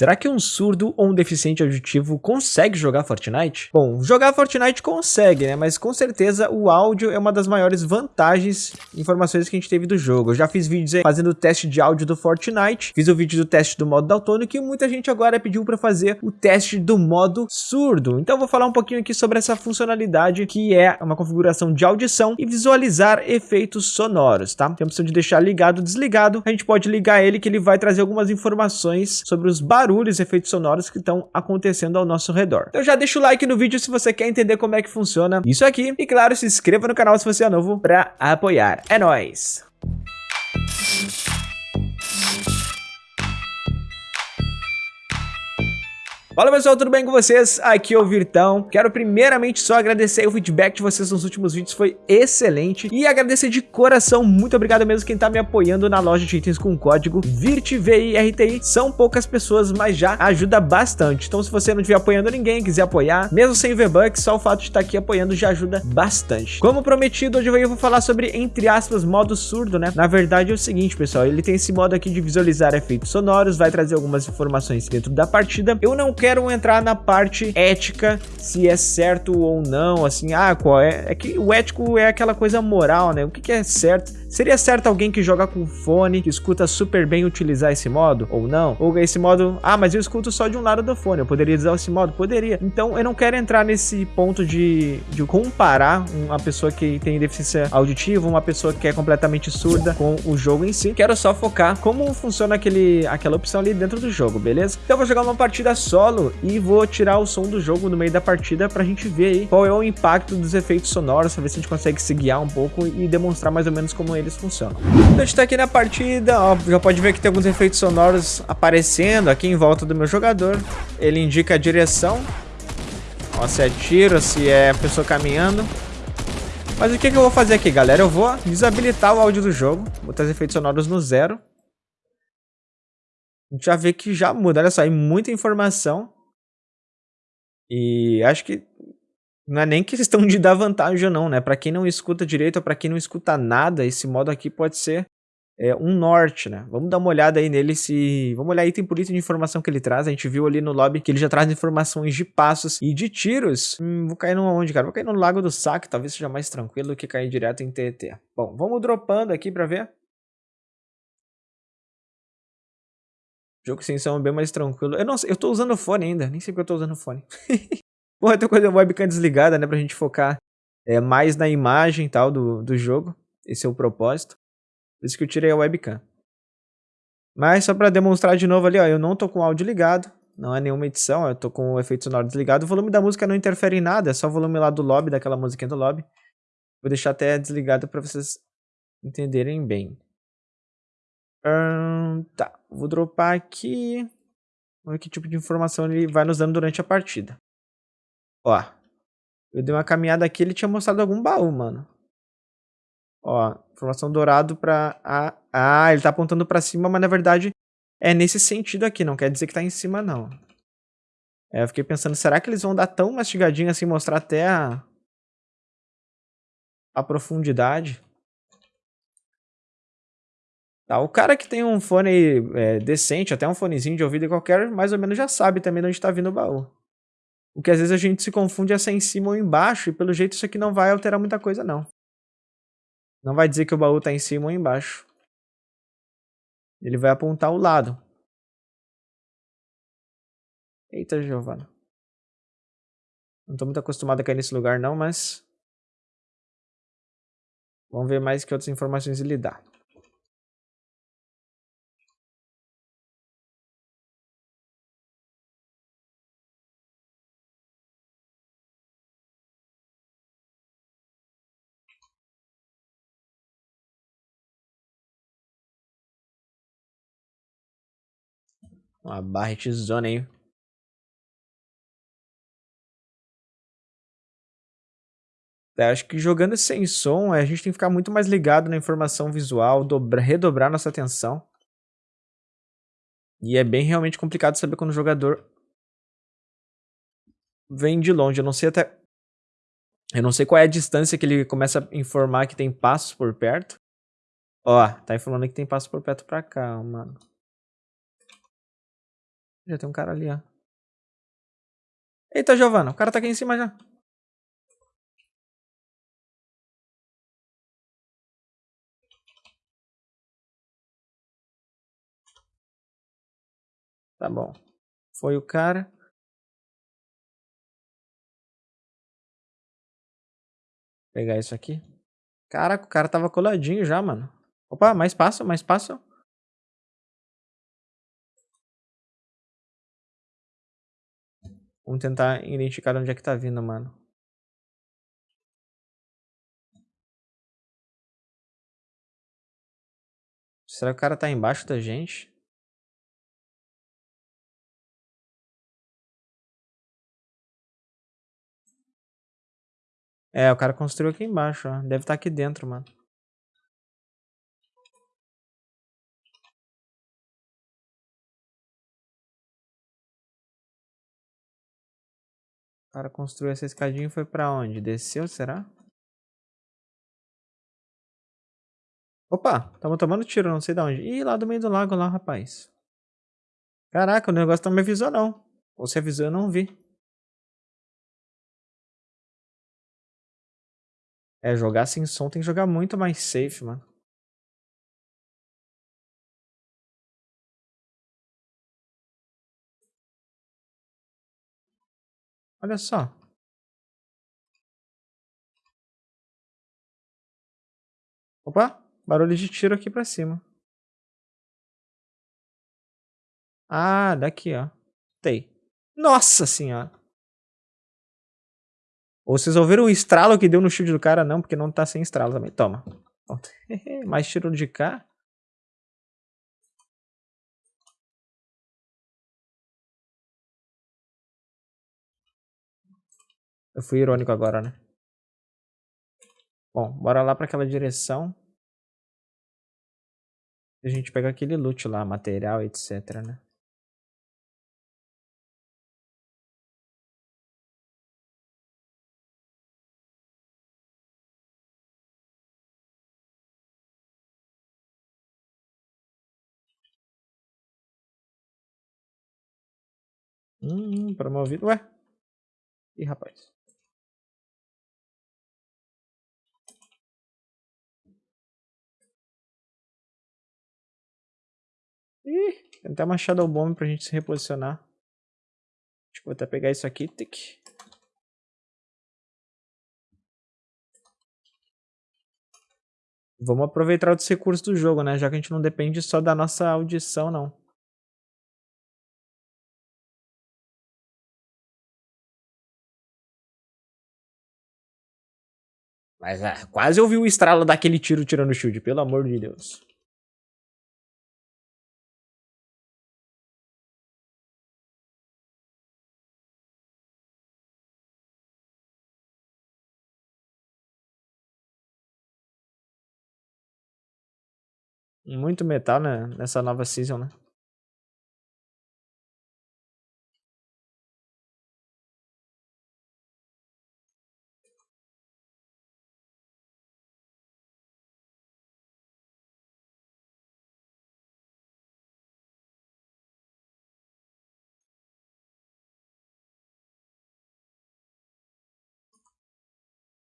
Será que um surdo ou um deficiente auditivo consegue jogar Fortnite? Bom, jogar Fortnite consegue, né? Mas com certeza o áudio é uma das maiores vantagens e informações que a gente teve do jogo. Eu já fiz vídeos aí fazendo o teste de áudio do Fortnite, fiz o vídeo do teste do modo daltônico e muita gente agora pediu para fazer o teste do modo surdo. Então vou falar um pouquinho aqui sobre essa funcionalidade que é uma configuração de audição e visualizar efeitos sonoros, tá? Tem a opção de deixar ligado ou desligado. A gente pode ligar ele que ele vai trazer algumas informações sobre os barulhos e efeitos sonoros que estão acontecendo ao nosso redor. Então já deixa o like no vídeo se você quer entender como é que funciona isso aqui. E claro, se inscreva no canal se você é novo para apoiar. É nóis! Fala pessoal, tudo bem com vocês? Aqui é o Virtão. Quero primeiramente só agradecer o feedback de vocês nos últimos vídeos, foi excelente. E agradecer de coração, muito obrigado mesmo quem tá me apoiando na loja de itens com o código VIRTVIRTI. São poucas pessoas, mas já ajuda bastante. Então se você não estiver apoiando ninguém, quiser apoiar, mesmo sem V-Bucks, só o fato de estar aqui apoiando já ajuda bastante. Como prometido, hoje eu vou falar sobre, entre aspas, modo surdo, né? Na verdade é o seguinte, pessoal, ele tem esse modo aqui de visualizar efeitos sonoros, vai trazer algumas informações dentro da partida. Eu não quero quero entrar na parte ética, se é certo ou não, assim, ah, qual é? É que o ético é aquela coisa moral, né? O que, que é certo? Seria certo alguém que joga com fone, que escuta super bem utilizar esse modo ou não? Ou esse modo, ah, mas eu escuto só de um lado do fone, eu poderia usar esse modo? Poderia. Então eu não quero entrar nesse ponto de, de comparar uma pessoa que tem deficiência auditiva, uma pessoa que é completamente surda com o jogo em si. Quero só focar como funciona aquele, aquela opção ali dentro do jogo, beleza? Então eu vou jogar uma partida solo e vou tirar o som do jogo no meio da partida pra gente ver aí qual é o impacto dos efeitos sonoros, pra ver se a gente consegue se guiar um pouco e demonstrar mais ou menos como eles funcionam. Então a gente tá aqui na partida, ó, já pode ver que tem alguns efeitos sonoros aparecendo aqui em volta do meu jogador. Ele indica a direção, ó, se é tiro, se é pessoa caminhando. Mas o que, que eu vou fazer aqui, galera? Eu vou desabilitar o áudio do jogo, botar os efeitos sonoros no zero. A gente já vê que já muda, olha só, aí muita informação. E acho que não é nem questão de dar vantagem ou não, né? Para quem não escuta direito ou para quem não escuta nada, esse modo aqui pode ser é, um norte, né? Vamos dar uma olhada aí nele se... Vamos olhar item por item de informação que ele traz. A gente viu ali no lobby que ele já traz informações de passos e de tiros. Hum, vou cair no onde, cara? Vou cair no Lago do Saque, talvez seja mais tranquilo do que cair direto em TT. Bom, vamos dropando aqui pra ver. Jogo sem som é bem mais tranquilo. Eu não sei, eu tô usando fone ainda, nem sei porque eu tô usando fone. Bom, eu tô com a webcam desligada, né, pra gente focar é, mais na imagem e tal do, do jogo. Esse é o propósito. Por isso que eu tirei a webcam. Mas só pra demonstrar de novo ali, ó, eu não tô com o áudio ligado. Não é nenhuma edição, eu tô com o efeito sonoro desligado. O volume da música não interfere em nada, é só o volume lá do lobby, daquela musiquinha do lobby. Vou deixar até desligado pra vocês entenderem bem. Tá, vou dropar aqui. Vamos ver que tipo de informação ele vai nos dando durante a partida. Ó. Eu dei uma caminhada aqui, ele tinha mostrado algum baú, mano. Ó, informação dourado pra... Ah, ah, ele tá apontando pra cima, mas na verdade é nesse sentido aqui, não quer dizer que tá em cima, não. É, eu fiquei pensando, será que eles vão dar tão mastigadinho assim, mostrar até a... A profundidade? Tá, o cara que tem um fone é, decente, até um fonezinho de ouvido qualquer, mais ou menos já sabe também de onde tá vindo o baú. O que às vezes a gente se confunde é se é em cima ou embaixo, e pelo jeito isso aqui não vai alterar muita coisa não. Não vai dizer que o baú está em cima ou embaixo. Ele vai apontar o lado. Eita, Giovana. Não estou muito acostumado a cair nesse lugar não, mas... Vamos ver mais que outras informações ele dá. Uma barretzona aí. É, acho que jogando sem som, a gente tem que ficar muito mais ligado na informação visual, dobra, redobrar nossa atenção. E é bem realmente complicado saber quando o jogador vem de longe. Eu não sei até... Eu não sei qual é a distância que ele começa a informar que tem passos por perto. Ó, tá informando que tem passos por perto pra cá, mano. Já tem um cara ali, ó. Eita, Giovana, o cara tá aqui em cima já. Tá bom. Foi o cara. Pegar isso aqui. Caraca, o cara tava coladinho já, mano. Opa, mais passo, mais passo. Vamos tentar identificar onde é que tá vindo, mano. Será que o cara tá embaixo da gente? É, o cara construiu aqui embaixo, ó. Deve estar tá aqui dentro, mano. O cara construiu essa escadinha e foi pra onde? Desceu, será? Opa, tamo tomando tiro, não sei de onde. Ih, lá do meio do lago lá, rapaz. Caraca, o negócio não me avisou não. Ou se avisou, eu não vi. É, jogar sem som tem que jogar muito mais safe, mano. Olha só. Opa, barulho de tiro aqui pra cima. Ah, daqui, ó. Tem. Nossa senhora. Ou vocês ouviram o estralo que deu no shield do cara? Não, porque não tá sem estralo também. Toma. Mais tiro de cá. Eu fui irônico agora, né? Bom, bora lá pra aquela direção. A gente pega aquele loot lá, material, etc, né? Hum, promovido. Ué? Ih, rapaz. Ih, tem até uma Shadow Bomb pra gente se reposicionar. Acho que vou até pegar isso aqui. Tic. Vamos aproveitar os recursos do jogo, né? Já que a gente não depende só da nossa audição, não. Mas ah, quase ouvi o estralo daquele tiro tirando o shield, pelo amor de Deus. Muito metal né, nessa nova season, né?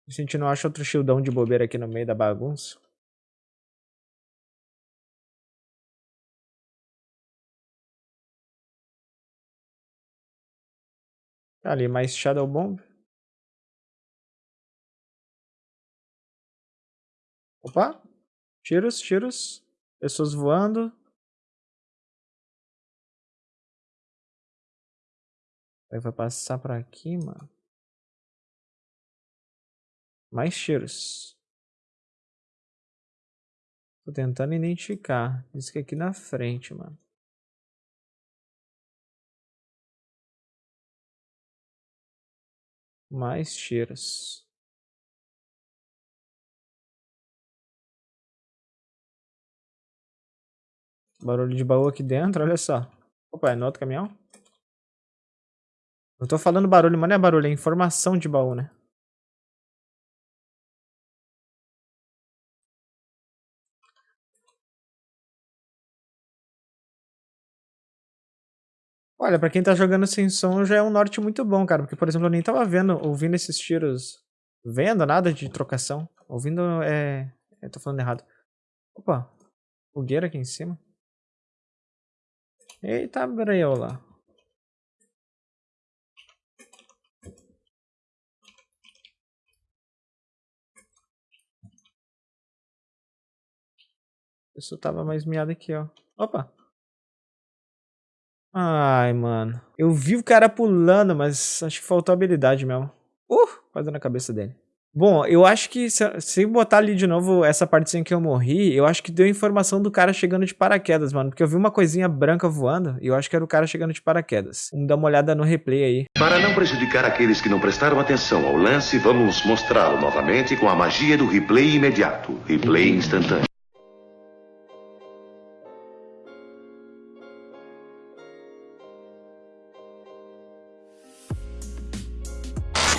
A gente não acha outro shieldão de bobeira aqui no meio da bagunça. Ali mais Shadow Bomb. Opa! Tiros, tiros. Pessoas voando. Vai passar por aqui, mano. Mais tiros. Tô tentando identificar. Isso que é aqui na frente, mano. Mais tiros. Barulho de baú aqui dentro, olha só. Opa, é no outro caminhão? Eu tô falando barulho, mas não é barulho, é informação de baú, né? Olha, pra quem tá jogando sem som já é um norte muito bom, cara. Porque, por exemplo, eu nem tava vendo, ouvindo esses tiros. Vendo nada de trocação. Ouvindo é. Eu tô falando errado. Opa, fogueira aqui em cima. Eita, breula. Isso tava mais miado aqui, ó. Opa. Ai, mano. Eu vi o cara pulando, mas acho que faltou habilidade mesmo. Uh, quase na cabeça dele. Bom, eu acho que se, se botar ali de novo essa partezinha que eu morri, eu acho que deu informação do cara chegando de paraquedas, mano. Porque eu vi uma coisinha branca voando e eu acho que era o cara chegando de paraquedas. Vamos dar uma olhada no replay aí. Para não prejudicar aqueles que não prestaram atenção ao lance, vamos mostrá-lo novamente com a magia do replay imediato. Replay instantâneo.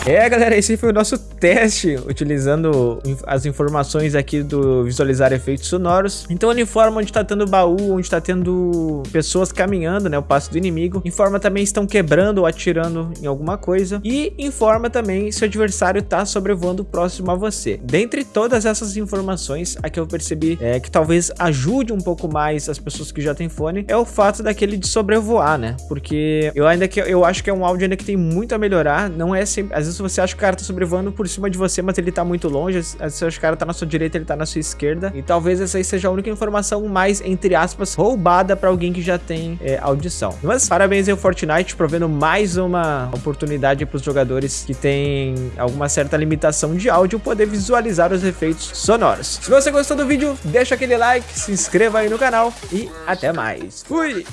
É, galera, esse foi o nosso teste, utilizando as informações aqui do visualizar efeitos sonoros. Então ele informa onde está tendo baú, onde está tendo pessoas caminhando, né, o passo do inimigo. Informa também se estão quebrando ou atirando em alguma coisa. E informa também se o adversário está sobrevoando próximo a você. Dentre todas essas informações, a que eu percebi é, que talvez ajude um pouco mais as pessoas que já têm fone, é o fato daquele de sobrevoar, né? Porque eu ainda que eu acho que é um áudio ainda que tem muito a melhorar, não é sempre, às vezes se você acha que o cara tá sobrevoando por cima de você, mas ele tá muito longe, se você acha que o cara tá na sua direita, ele tá na sua esquerda. E talvez essa aí seja a única informação mais, entre aspas, roubada pra alguém que já tem é, audição. Mas parabéns ao Fortnite, provendo mais uma oportunidade pros jogadores que têm alguma certa limitação de áudio poder visualizar os efeitos sonoros. Se você gostou do vídeo, deixa aquele like, se inscreva aí no canal e até mais. Fui!